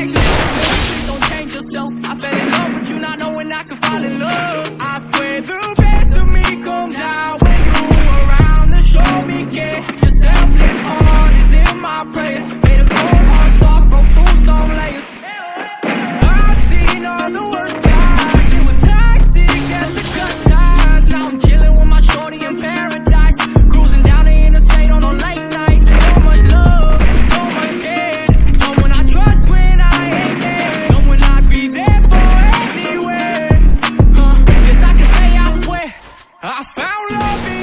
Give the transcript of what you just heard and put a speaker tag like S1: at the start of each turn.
S1: Don't change yourself. I fell in love with you, not knowing I could fall in love. I found love.